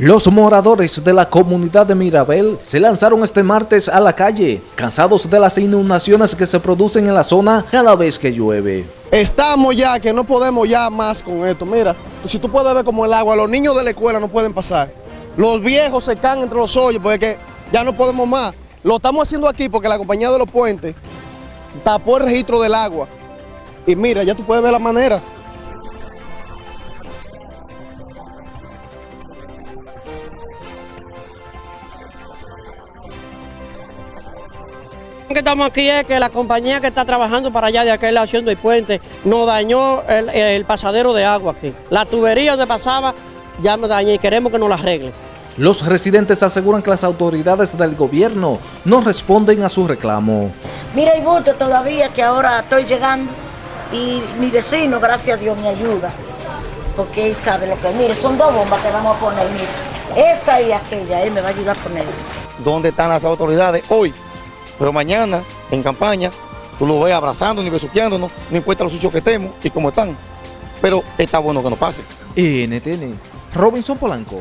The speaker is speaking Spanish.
Los moradores de la comunidad de Mirabel se lanzaron este martes a la calle, cansados de las inundaciones que se producen en la zona cada vez que llueve. Estamos ya, que no podemos ya más con esto. Mira, si tú puedes ver como el agua, los niños de la escuela no pueden pasar. Los viejos se caen entre los hoyos porque ya no podemos más. Lo estamos haciendo aquí porque la compañía de los puentes tapó el registro del agua. Y mira, ya tú puedes ver la manera. Que estamos aquí es que la compañía que está trabajando para allá de aquel lado haciendo el puente nos dañó el, el pasadero de agua aquí. La tubería donde pasaba ya nos dañó y queremos que nos la arreglen. Los residentes aseguran que las autoridades del gobierno no responden a su reclamo. Mira, hay mucho todavía que ahora estoy llegando y mi vecino, gracias a Dios, me ayuda. Porque él sabe lo que es. Mire, son dos bombas que vamos a poner, mire. Esa y aquella, él me va a ayudar a poner. ¿Dónde están las autoridades hoy? Pero mañana, en campaña, tú lo ves abrazándonos y besuqueándonos, no importa lo sucios que estemos y cómo están. Pero está bueno que nos pase. NTN, Robinson Polanco.